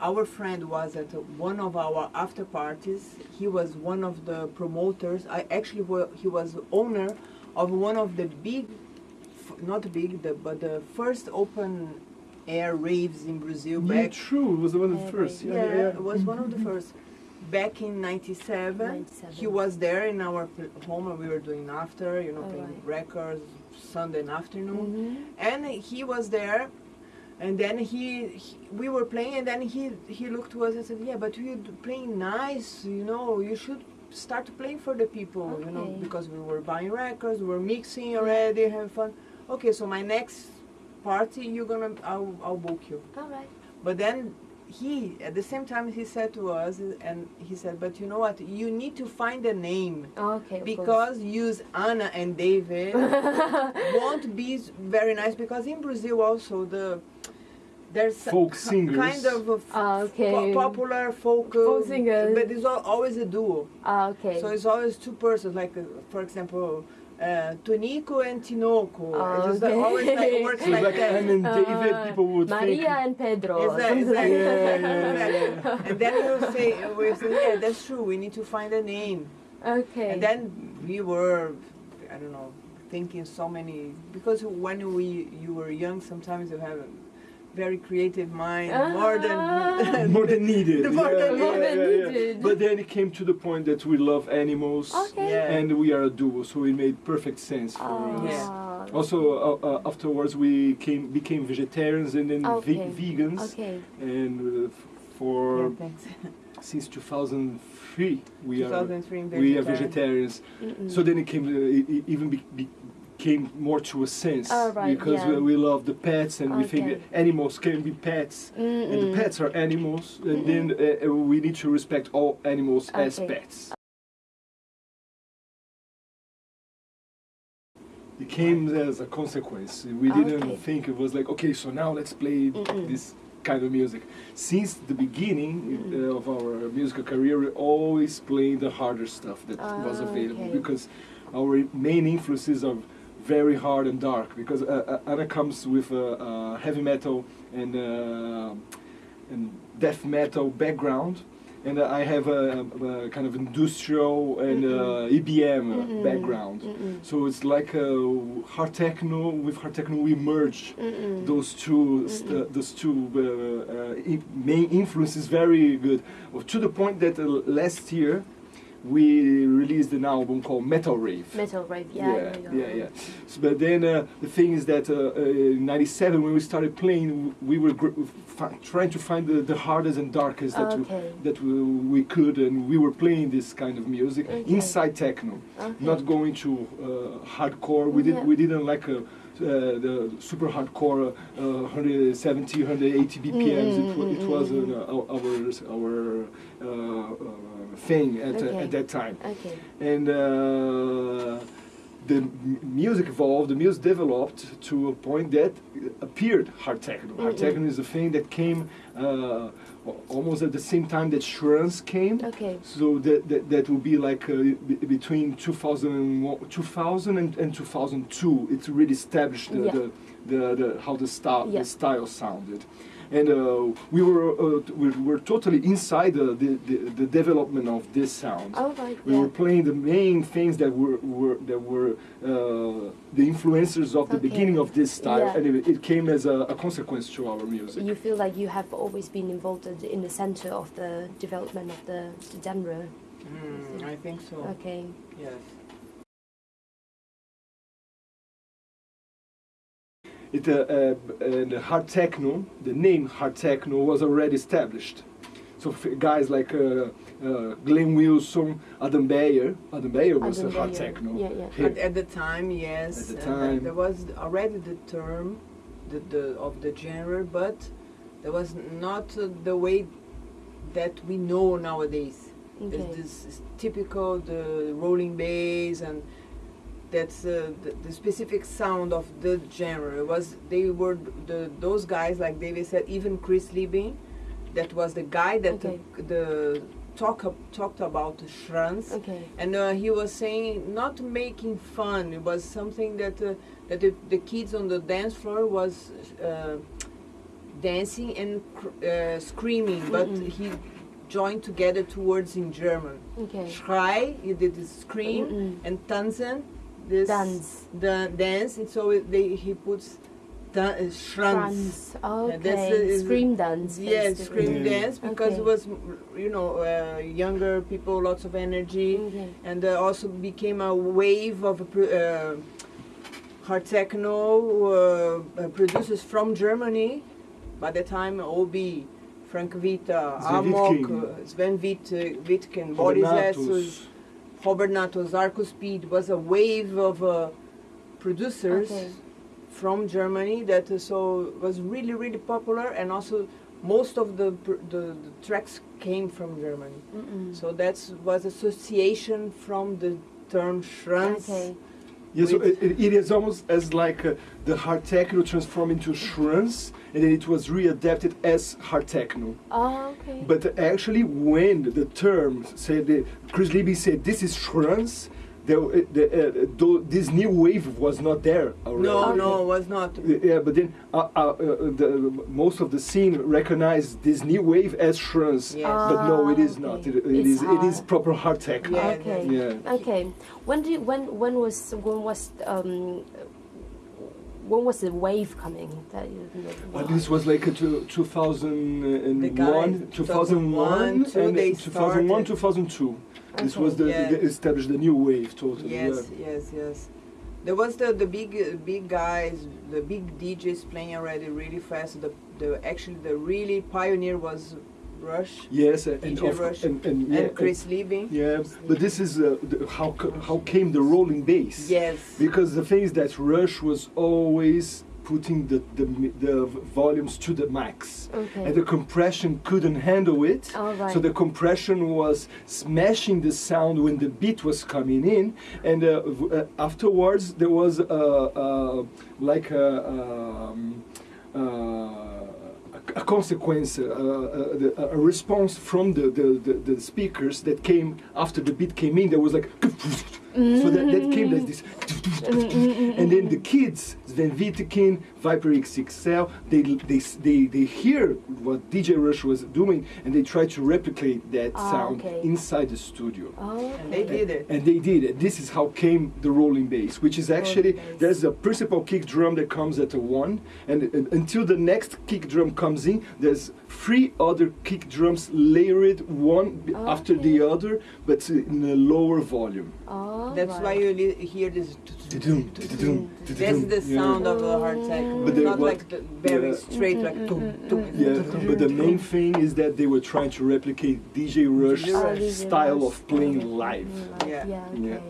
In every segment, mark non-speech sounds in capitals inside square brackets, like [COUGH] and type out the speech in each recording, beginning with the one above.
our friend was at one of our after parties. He was one of the promoters. I actually wa- he was owner of one of the big, not big, the, but the first open air raves in Brazil Yeah, back. true. It was one of the first. Yeah, Yeah, yeah, yeah. it was one of the first. Back in '97, 97. he was there in our home, and we were doing after, you know, playing Alright. records Sunday afternoon Mhm. and he was there and then he, he we were playing and then he he looked to us and said yeah but you're playing nice you know you should start playing for the people you know because we were buying records we were mixing already having fun. Okay so my next party you're gonna i'll, I'll book you. All right. but then he at the same time he said to us and he said but you know what you need to find a name Okay. because use Anna and David [LAUGHS] won't be very nice because in Brazil also the there's a Folk singers. kind of a f- Ah, okay. po- popular folk, Folk singers. but it's always a duo. Ah, okay. So it's always two persons, like uh, for example, uh, Tonico and Tinoco. Ah, it's just okay. always like works So like, like that. Anne and David. Uh, People would Maria think. and Pedro. or Exactly, something like exactly, Yeah, yeah, [LAUGHS] exactly. And then we'll say, we'll say, yeah, that's true. We need to find a name. Okay. And then we were, I don't know, thinking so many because when we you were young, sometimes you have a very creative mind, more Ah. than more than needed. [LAUGHS] More than needed. But then it came to the point that we love animals, Okay. Yeah. and we are a duo, so it made perfect sense for Ah. us. Yeah. Also, uh, uh, afterwards we came became vegetarians and then Okay. ve- vegans, Okay. and uh, for Yeah, [LAUGHS] since 2003 we are we are vegetarians. Mm-mm. So then it came uh, it, it even be, became more to a sense Oh, right, because yeah. we, we love the pets and we think animals can be pets. And the pets are animals, and then uh, uh, we need to respect all animals as pets. It came as a consequence. We didn't Okay. think it was like, okay, so now let's play this kind of music. Since the beginning uh, of our musical career, we always played the harder stuff that was Ah, available okay. because our main influences are very hard and dark. Because uh, uh, Anna comes with uh, heavy metal and uh, and death metal background, and I have a, a kind of industrial and uh, EBM Mm-mm. background. Mm-mm. So it's like a hard techno with hard techno we merge Mm-mm. those two those two uh, uh, main influences very good to the point that uh, last year we released an album called Metal Rave. Metal rave. Yeah. yeah, yeah, yeah. So, but then uh, the thing is that uh, uh, in '97 when we started playing, we were gr- trying to find the, the hardest and darkest that we, that we, we could, and we were playing this kind of music Okay. inside techno Okay. not going to uh, hardcore. We did we didn't like uh, uh, the super hardcore uh, 170, 180 BPMs. it, wa- it Mm, was mm, uh, our our uh, uh, thing at, uh, Okay. at that time, Okay. and. Uh, the m- music evolved, the music developed to a point that appeared hard techno. Hard Mm-mm. techno is a thing that came uh, almost at the same time that Schranz came. Okay. So that, that, that will be like uh, between 2000 and, 2000 and, and 2002. It really established the, Yeah. the, the, the how the style Yeah. the style sounded, and uh, we were uh, we were totally inside the, the, the, development of this sound. All right. We yeah. were playing the main things that were, were that were uh, the influencers of the Okay. beginning of this style, Yeah. and it, it came as a, a consequence to our music. You feel like you have always been involved in the center of the development of the, the genre. Mm, I think so. Okay. Yes. It, uh, uh, b- uh, the hard techno, the name hard techno was already established. So f- guys like uh, uh, Glenn Wilson, Adam Beyer, Adam Beyer was Adam a hard Beyer. techno. Yeah, yeah. Here. At, at the time, yes. At the and, uh, time. there was already the term the, the, of the genre, but there was not uh, the way that we know nowadays. Okay. There's this is typical the rolling bass and that's uh, the, the specific sound of the genre. It was they were the those guys like David said, even Chris Liebing, that was the guy that Okay. the, the talk talked about Schranz. Okay. And uh, he was saying not making fun. It was something that uh, that the, the kids on the dance floor was uh, dancing and cr- uh, screaming, but Mm-mm. he joined together two words in German. Okay. Schrei, he did the scream, Mm-mm. and tanzen, this Dance. the dance, and so it, they, he puts da- uh, schranz. Franz. that's Okay. the- Scream dance. Yeah, scream Yeah. dance because Okay. it was, you know, uh, younger people, lots of energy, Okay. and uh, also became a wave of pr- uh, hard techno uh, uh, producers from Germany. By the time OB, Frank Kvitta, Sven Amok, Wittgen. uh, Sven Witt, uh, Wittgen, Boris Robernatus. Essus, Robert Natus, Arco Speed was a wave of uh, producers Okay. From Germany that uh, so was really really popular and also most of the pr- the, the tracks came from Germany. Mm-mm. So that was association from the term Schranz. Okay. Yeah, so it, it is almost as like uh, the hard techno transformed into Schranz, and then it was readapted as hard techno. Oh, okay. But actually, when the term said, the, Chris Liebing said this is Schranz, the, uh, the, uh, tho- this new wave was not there already. No, no, it was not. Yeah, but then uh, uh, uh, the, most of the scene recognized this new wave as Schranz. Yes. But no, it is Ah, not. It, it It's is it is proper hard techno. Yeah, okay. Yeah. Okay. When do you, when when was when was um when was the wave coming? That you, Uh, this was like a two, 2001, The guys, 2001, 2001, and 2001, 2002. This was the, Yeah. the established the new wave totally. Yes, yeah. yes, yes. There was the the big big guys, the big DJs playing already really fast. The the actually the really pioneer was Rush Yes, and, and, Rush and, and, yeah, and Chris Liebing. yeah, but this is uh, the, how how came the rolling bass? Yes. Because the thing is that Rush was always putting the, the, the volumes to the max. Okay. And the compression couldn't handle it. Right. So the compression was smashing the sound when the beat was coming in, and uh, uh, afterwards there was uh, uh, like a, um, uh, a, a consequence, uh, uh, the- a response from the, the, the, the speakers that came after the beat came in. There was like, [LAUGHS] so that, that came like this, and then the kids, Sven Wittekind, Viper XXL, they, they, they, they hear what DJ Rush was doing and they try to replicate that Ah, sound okay. inside the studio. Oh, And they did it. And they did it. This is how came the rolling bass, which is actually there's a principal kick drum that comes at a one, and uh, until the next kick drum comes in, there's three other kick drums layered one b- after the other, but in a lower volume. Oh, That's right. why you hear this. That's da-da-dum. the Yeah. Sound of the hard techno. But they- Not what- like the very yeah. straight, like tum, tum, Yeah, tum, but the main tum. thing is that they were trying to replicate DJ Rush's DJ Rush. Oh, style of playing Oh, live. live. Yeah. Yeah. Yeah. Okay.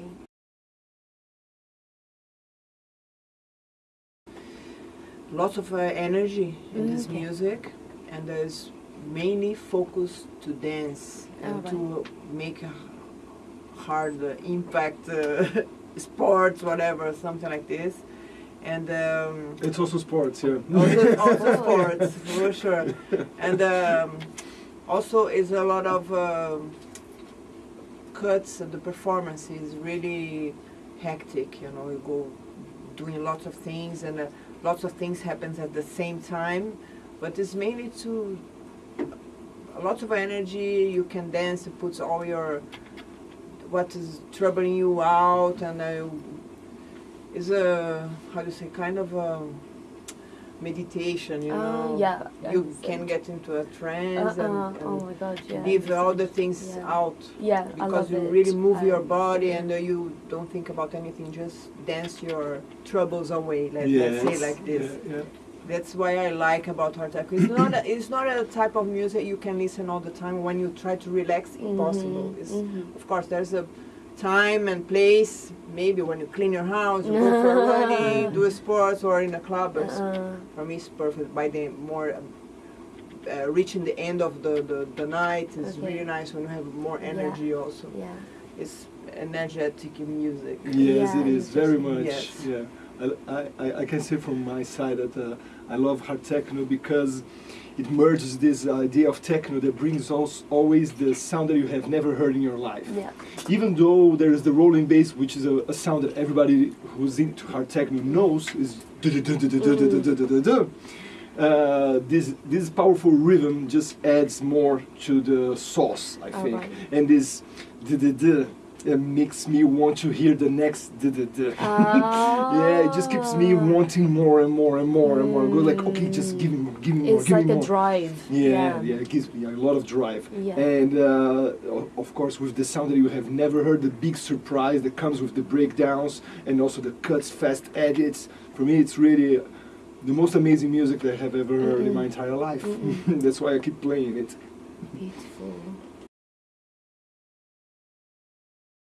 lots of uh, energy in this Okay. music and there's mainly focused to dance and Alright. to make a hard uh, impact uh, [LAUGHS] sports whatever something like this and um, It's also sports, yeah. [LAUGHS] also, also [LAUGHS] sports for sure and um, also is a lot of um, cuts and the performance is really hectic you know you go doing lots of things and uh, lots of things happens at the same time but it's mainly to a lot of energy you can dance it puts all your what is troubling you out and uh, is a how do you say kind of a meditation you Uh, know yeah. you that's can get into a trance Uh-uh. and, oh and my god, yeah. leave all the things yeah. out Yeah, because love you it. really move your body yeah. and uh, you don't think about anything just dance your troubles away let, Yes. let's say like this Yeah, yeah. that's why i like about hard techno it's not a, it's not a type of music you can listen all the time when you try to relax impossible Mhm, it's, mhm. of course there's a time and place maybe when you clean your house you go for running [LAUGHS] do sports or in a club but Uh, for me it's perfect by the more um, uh, reaching the end of the, the, the night is Okay. really nice when you have more Yeah. energy also yeah. it's energetic music Yes, Yeah, it is very much. Yes. Yeah, I, I, I can say from my side that uh, I love hard techno because it merges this idea of techno that brings also always the sound that you have never heard in your life. Yeah. Even though there is the rolling bass, which is a, a sound that everybody who's into hard techno knows is mm. [LAUGHS] uh, this this powerful rhythm just adds more to the sauce, I think, right. and this uh, makes me want to hear the next [LAUGHS] yeah, it just keeps me Ah. wanting more and more and more and more. Go like, okay, just give me more, give me more, It's give like me a more. drive. Yeah, yeah, it gives me a lot of drive. Yeah. And uh, of course, with the sound that you have never heard, the big surprise that comes with the breakdowns and also the cuts, fast edits. For me, it's really the most amazing music that I have ever heard in my entire life. [LAUGHS] That's why I keep playing it. Beautiful.